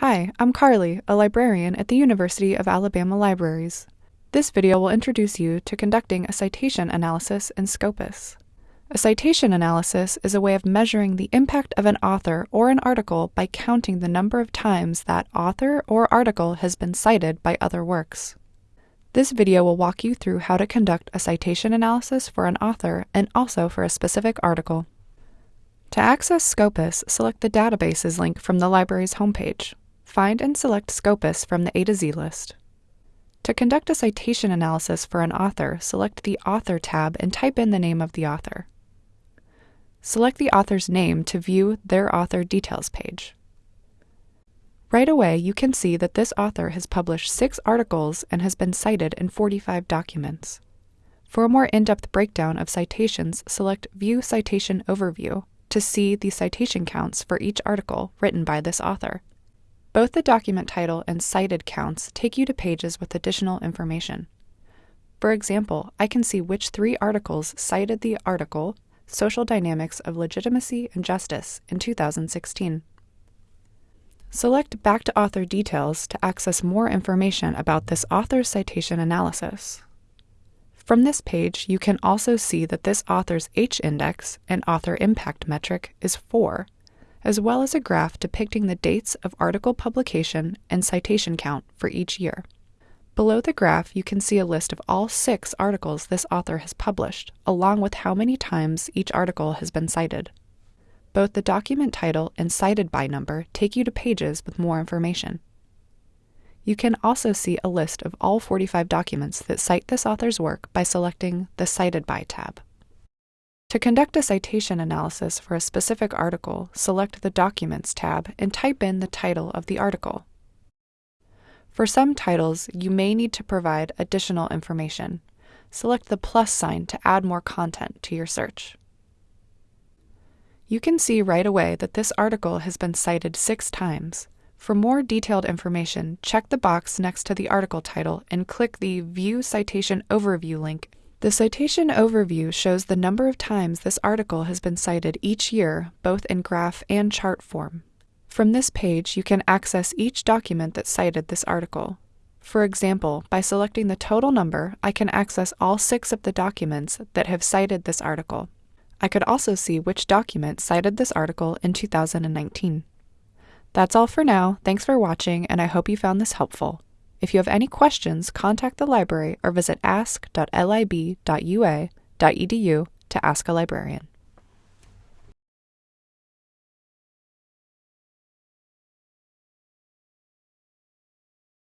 Hi, I'm Carly, a librarian at the University of Alabama Libraries. This video will introduce you to conducting a citation analysis in Scopus. A citation analysis is a way of measuring the impact of an author or an article by counting the number of times that author or article has been cited by other works. This video will walk you through how to conduct a citation analysis for an author and also for a specific article. To access Scopus, select the Databases link from the library's homepage. Find and select Scopus from the A to Z list. To conduct a citation analysis for an author, select the Author tab and type in the name of the author. Select the author's name to view their author details page. Right away, you can see that this author has published six articles and has been cited in 45 documents. For a more in-depth breakdown of citations, select View Citation Overview to see the citation counts for each article written by this author. Both the document title and cited counts take you to pages with additional information. For example, I can see which three articles cited the article Social Dynamics of Legitimacy and Justice in 2016. Select Back to Author Details to access more information about this author's citation analysis. From this page, you can also see that this author's H-index and author impact metric is 4, as well as a graph depicting the dates of article publication and citation count for each year. Below the graph, you can see a list of all six articles this author has published, along with how many times each article has been cited. Both the document title and cited by number take you to pages with more information. You can also see a list of all 45 documents that cite this author's work by selecting the Cited By tab. To conduct a citation analysis for a specific article, select the Documents tab and type in the title of the article. For some titles, you may need to provide additional information. Select the plus sign to add more content to your search. You can see right away that this article has been cited six times. For more detailed information, check the box next to the article title and click the View Citation Overview link the citation overview shows the number of times this article has been cited each year, both in graph and chart form. From this page, you can access each document that cited this article. For example, by selecting the total number, I can access all six of the documents that have cited this article. I could also see which document cited this article in 2019. That's all for now. Thanks for watching, and I hope you found this helpful. If you have any questions, contact the library or visit ask.lib.ua.edu to ask a librarian.